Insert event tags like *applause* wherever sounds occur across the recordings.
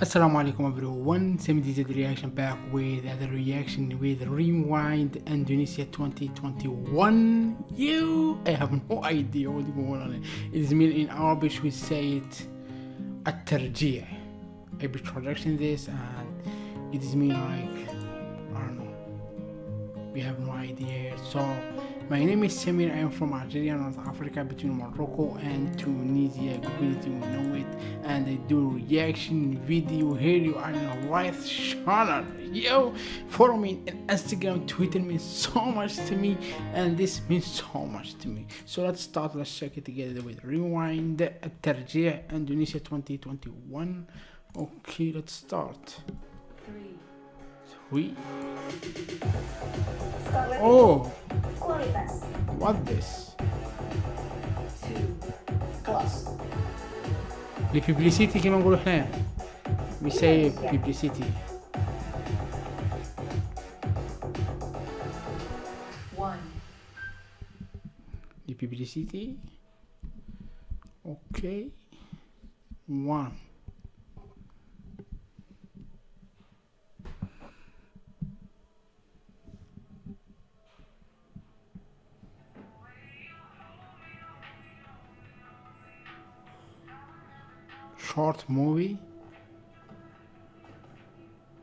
Assalamu alaikum everyone, Same Dizzy reaction back with another reaction with Rewind Indonesia 2021. You, I have no idea what's going on. It's mean in Arabic we say it At-Tarjih. I be traducting this and it is mean like, I don't know, we have no idea. So my name is Samir. I am from Algeria, North Africa, between Morocco and Tunisia. Google will know it. And I do reaction video here. You are in right channel. Yo, follow me on Instagram, Twitter means so much to me, and this means so much to me. So let's start. Let's check it together with Rewind Terjih Indonesia 2021. Okay, let's start. Three. Oui. Oh! What this? The publicity came on We say publicity. One. The publicity. Okay. One. short movie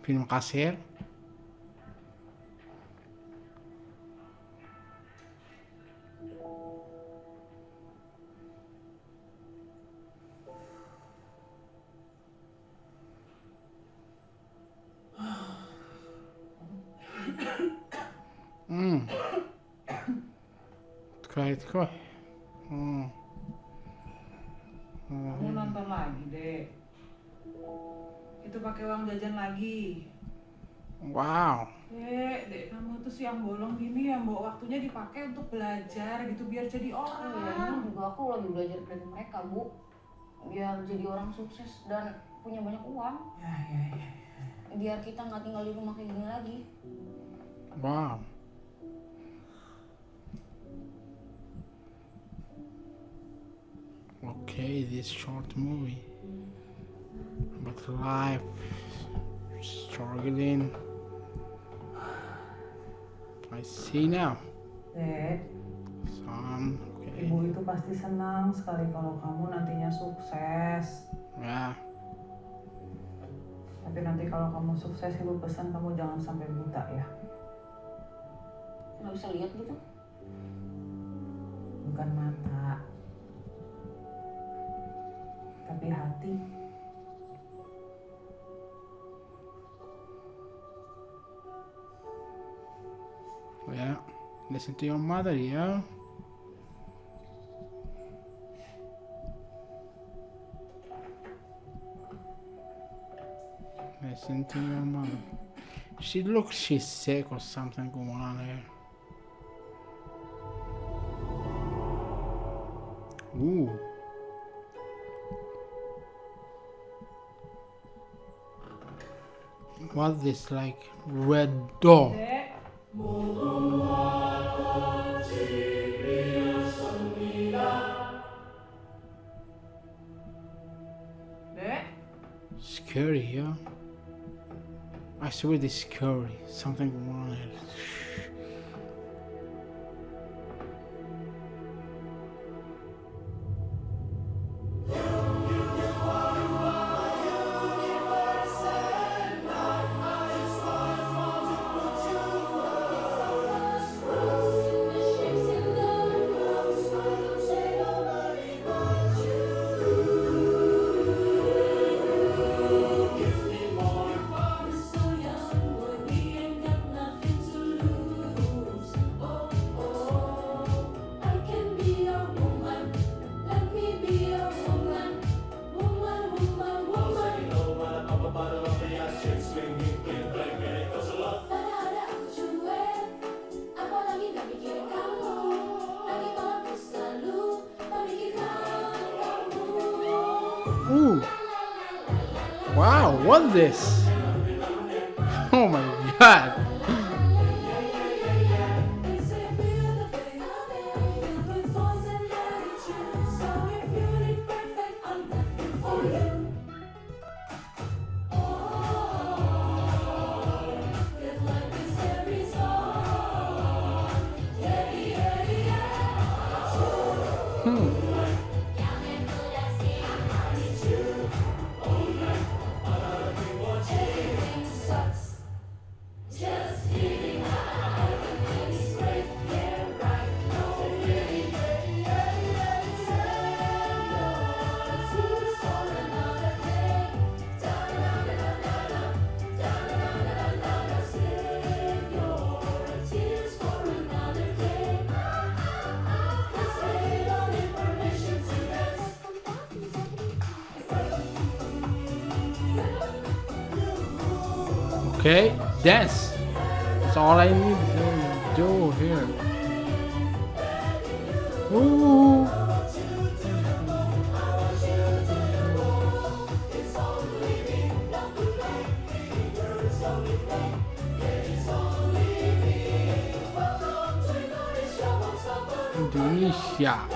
فيلم قصير lagi. wow Dek, Dek, kamu tuh siang bolong gini ya, Mbok. Waktunya dipakai untuk belajar gitu biar jadi iya orang. emang juga aku lagi belajar dari mereka bu biar jadi orang sukses dan punya banyak uang Ya, ya, ya. biar kita nggak tinggal di rumah kayak gini lagi wow okay this short movie but life struggling I see now Dek, some okay ibu itu pasti senang sekali kalau kamu nantinya sukses. yeah Tapi nanti kalau kamu sukses, ibu pesan kamu jangan sampai buta ya. nggak bisa lihat gitu Bukan mata. Tapi hati. Yeah listen to your mother yeah listen to your mother she looks she's sick or something going on here Ooh. What this like red door? Scary, yeah. I swear this scary. Something going this? Okay, dance. That's all I need to do here. Ooh. Indonesia.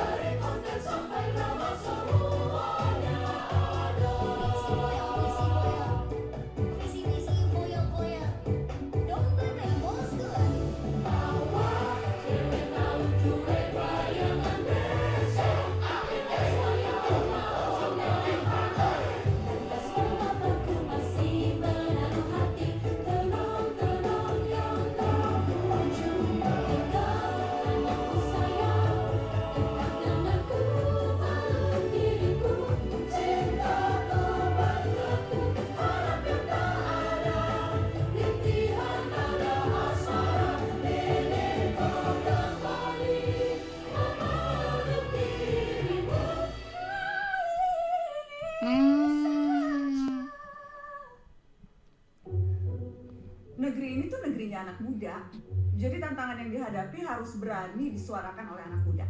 Negeri ini tuh negerinya anak muda. Jadi tantangan yang dihadapi harus berani disuarakan oleh anak muda.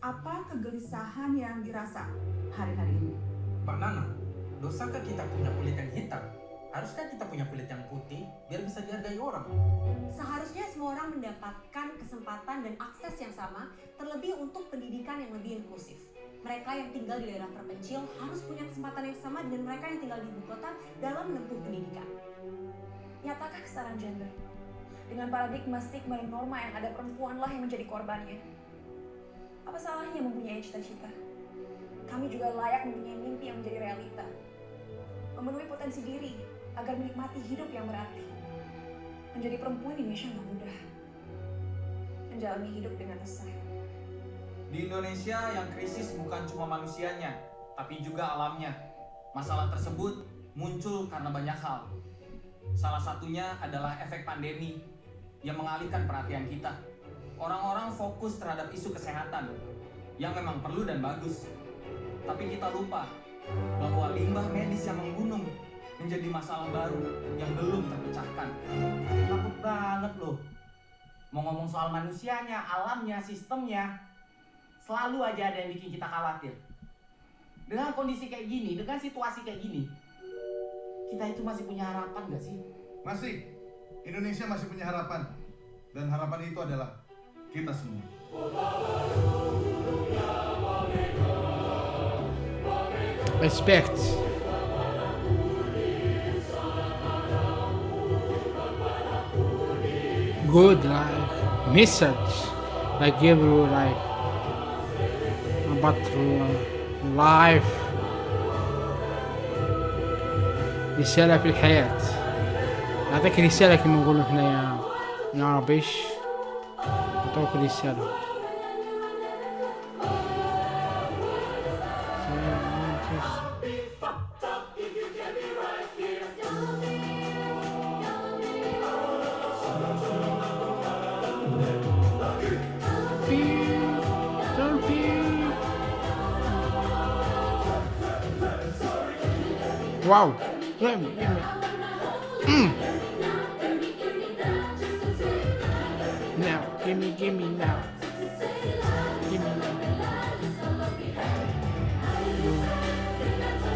Apa kegelisahan yang dirasa hari-hari ini? Mbak Nana, dosakah kita punya kulit yang hitam? Haruskah kita punya kulit yang putih biar bisa dihargai orang? Seharusnya semua orang mendapatkan kesempatan dan akses yang sama, terlebih untuk pendidikan yang lebih inklusif. Mereka yang tinggal di daerah terpencil harus punya kesempatan yang sama dengan mereka yang tinggal di ibu kota dalam menempuh pendidikan. Nyatakah kesetaraan gender? Dengan paradigma stigma dan norma yang ada perempuanlah yang menjadi korbannya. Apa salahnya mempunyai cita-cita? Kami juga layak mempunyai mimpi yang menjadi realita. Memenuhi potensi diri agar menikmati hidup yang berarti. Menjadi perempuan di Indonesia nggak mudah. Menjalani hidup dengan resah. Di Indonesia yang krisis bukan cuma manusianya, tapi juga alamnya. Masalah tersebut muncul karena banyak hal. Salah satunya adalah efek pandemi yang mengalihkan perhatian kita. Orang-orang fokus terhadap isu kesehatan yang memang perlu dan bagus. Tapi kita lupa bahwa limbah medis yang menggunung menjadi masalah baru yang belum terpecahkan. Takut banget loh. Mau ngomong soal manusianya, alamnya, sistemnya, selalu aja ada yang bikin kita khawatir. Dengan kondisi kayak gini, dengan situasi kayak gini, kita itu masih punya harapan gak sih? Masih, Indonesia masih punya harapan. Dan harapan itu adalah kita semua. Respect. Good like message like give you like about l- life رسالة في الحياة. أعطيك رسالة كما نقولوا إحنا يا يا عربيش. أعطوك رسالة. Wow. Mm. Now, give me, give me now. Give me now.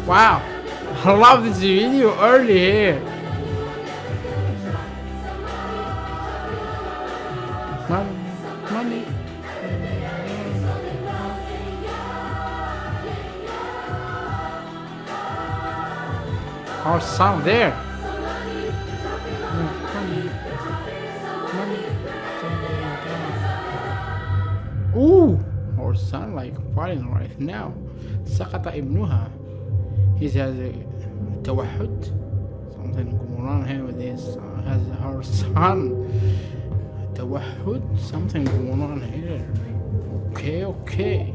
Wow. I love this video early here. Money, money. Our sound there. Ooh, or son like falling right now سقط ابنها he has a توحد something going on here with his uh, has her son توحد something going on here okay okay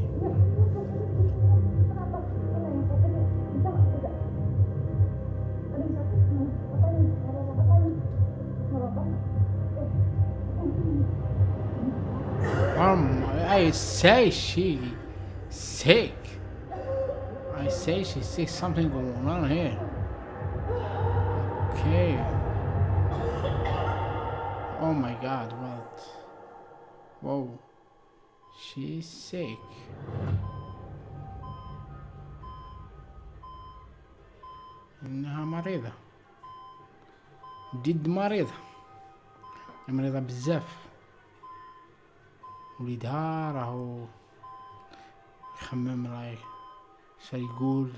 Um, I say she sick. I say she's sick. Something going on here. Okay. Oh my God! What? Whoa. She's sick. إنها مريضة جد مريضة مريضة بزاف وليدها راهو يخمم راي شا يقول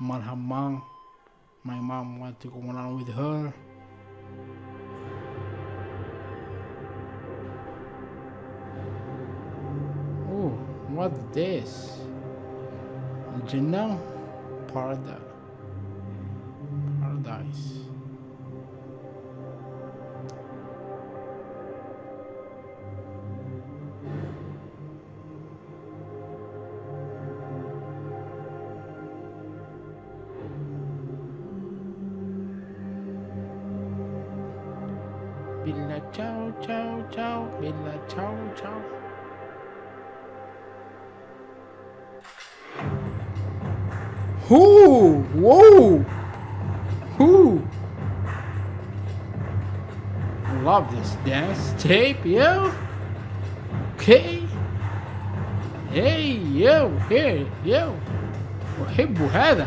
مالها ما my mom want to go on with her oh what's this الجنة paradise paradise ciao ciao Who? Whoa! Who? I love this dance tape, yo. Okay. Hey, yo, here, yo. أحب هذا.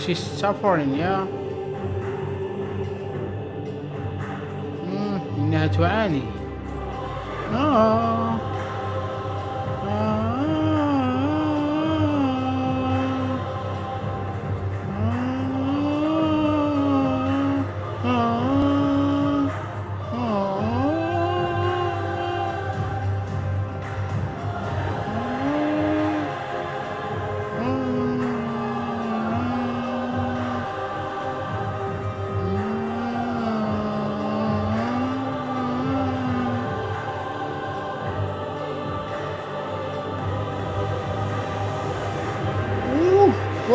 She's suffering, yeah. مم، إنها تعاني. آه.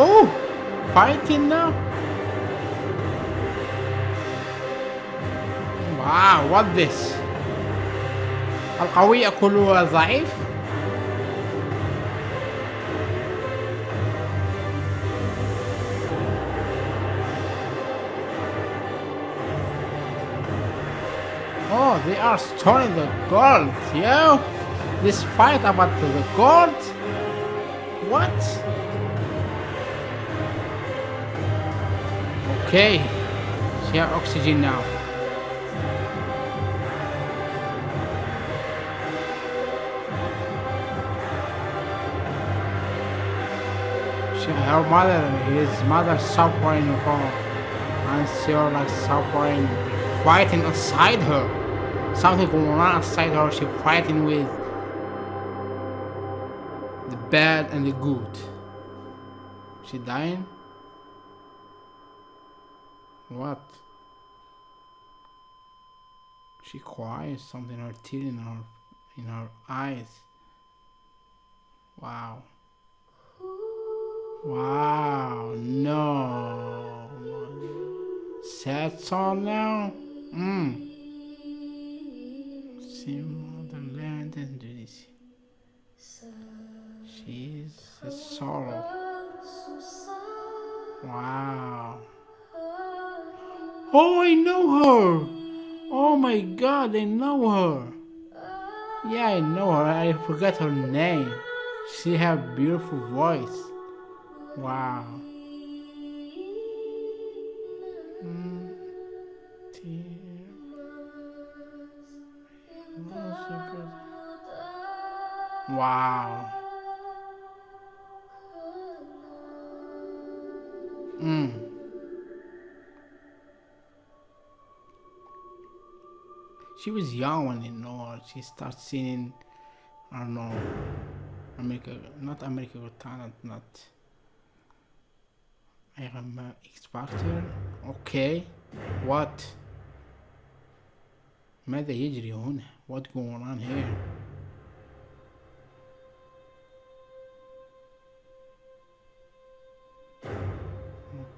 Ooh, whoa, fighting now. Wow, what this? القوي يأكل الضعيف؟ Oh, they are storing the gold, yo! This fight about the gold? What? Okay, she have oxygen now. She, her mother, his mother suffering from, and she was like suffering, fighting inside her. Something going on inside her. She fighting with the bad and the good. She dying? What? She cries something her tear in her in her eyes. Wow. Wow, no. Sad song now? Mm. See motherland and do this. She's a sorrow. Wow. Oh, I know her. Oh my god, I know her. Yeah, I know her. I forgot her name. She have beautiful voice. Wow. Wow. Mm. She was young when you know she started singing. I don't know. America, not America Got Talent, not. I am uh, X Factor. Okay. What? ماذا يجري هنا? What going on here?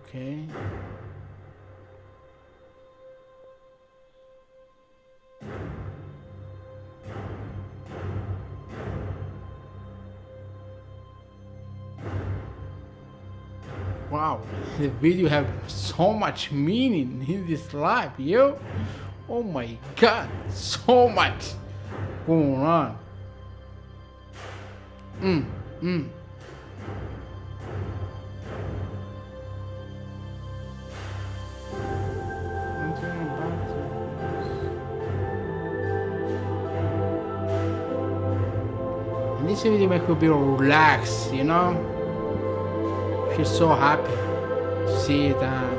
Okay. The video have so much meaning in this life, yo. Oh my god, so much going on. Mm, mm. This video make you be relaxed, you know? Feel so happy see it and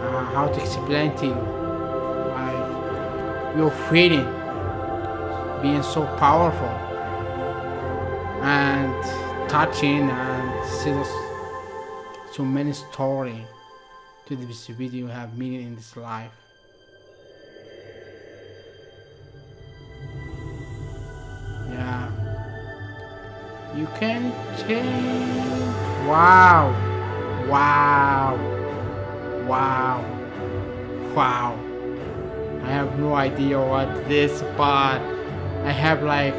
uh, how to explain to you. Like your feeling being so powerful and touching and see so many story to this video you have meaning in this life. Yeah. You can change. Wow. Wow. Wow. Wow. I have no idea what this, but I have like,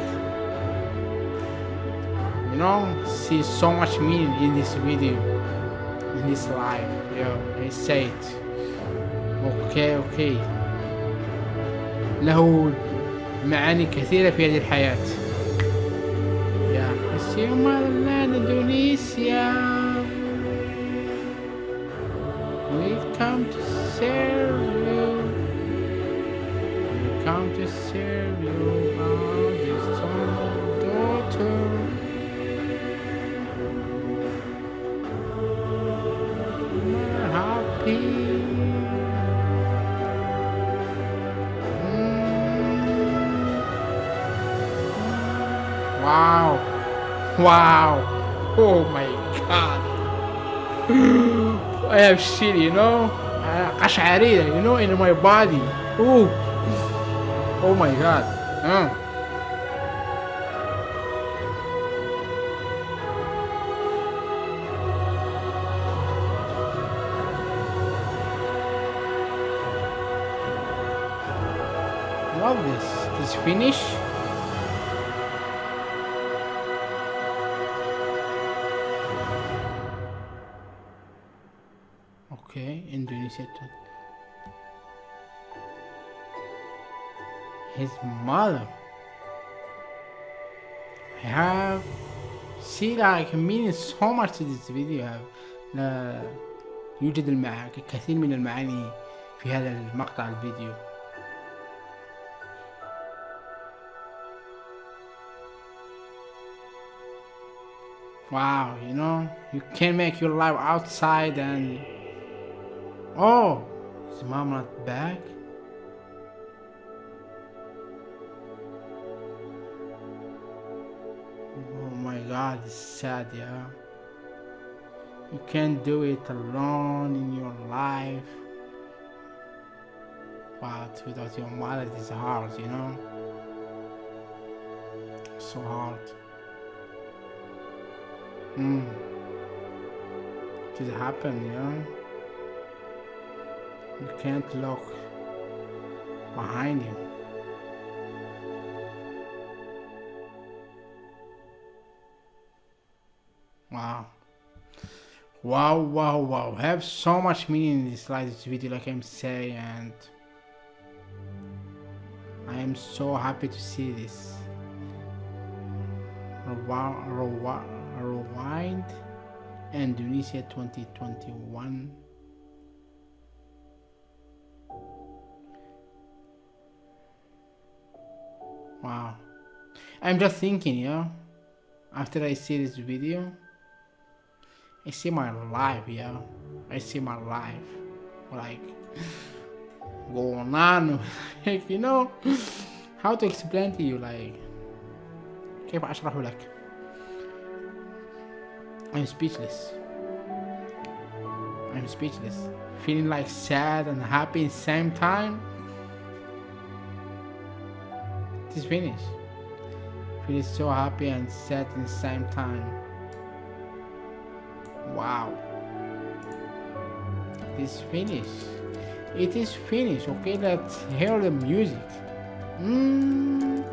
you know, see so much meaning in this video, in this life. Yeah, I say it. Okay, okay. له معاني كثيرة في هذه الحياة. Yeah, I see you motherland Indonesia. We've come to serve you. We've come to serve you, our son daughter. We're happy. Mm. Wow. Wow. Oh my god. I have shit, you know? Kashariya, you know, in my body. Ooh. Oh my god. Uh. Love this. This finish. Indonesia. too. His mother. I have see like meaning so much to this video have لا يوجد المع... كثير من المعاني في هذا المقطع الفيديو Wow, you know, you can make your life outside and Oh, is mom not back? Oh my god, it's sad, yeah. You can't do it alone in your life. But without your mother, it's hard, you know? So hard. Hmm. It happen, you know? You can't look behind you. Wow. Wow, wow, wow. Have so much meaning in this this video like I'm saying and I am so happy to see this. Rewi- rewi- Rewind Indonesia 2021 wow I'm just thinking yeah after I see this video I see my life yeah I see my life like *sighs* going on *laughs* like you know *sighs* how to explain to you like كيف أشرح لك I'm speechless I'm speechless feeling like sad and happy at the same time is finished. Feeling so happy and sad in the same time. Wow. It is finished. It is finished. Okay let's hear the music. Mm.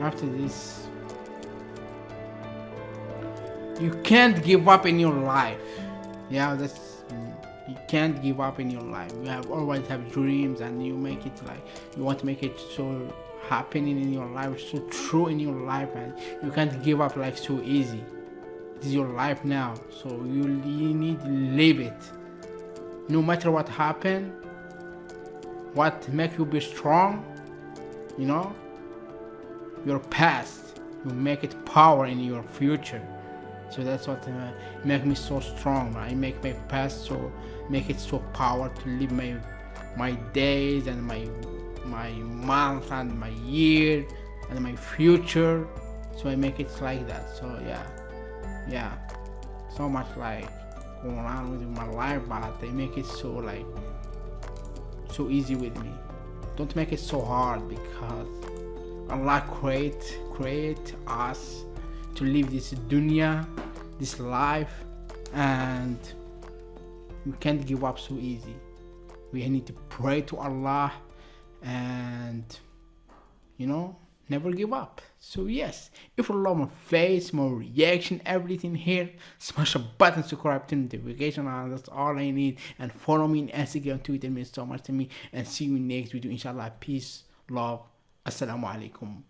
after this. You can't give up in your life. Yeah that's you can't give up in your life. You have always have dreams and you make it like you want to make it so happening in your life so true in your life and you can't give up like so easy. This is your life now so you, you need to live it. No matter what happened what make you be strong you know your past you make it power in your future. So that's what uh, make me so strong i make my past so make it so power to live my my days and my my month and my year and my future. So i make it like that. So yeah. Yeah. So much like going on with my life but they make it so like so easy with me. Don't make it so hard because allah create create us to live this dunya this life and we can't give up so easy. We need to pray to allah and you know never give up. So yes if you love my face my reaction everything here smash a button subscribe to notification and that's all i need. And follow me on instagram twitter means so much to me. And see you next video. Inshallah peace love assalamu alaikum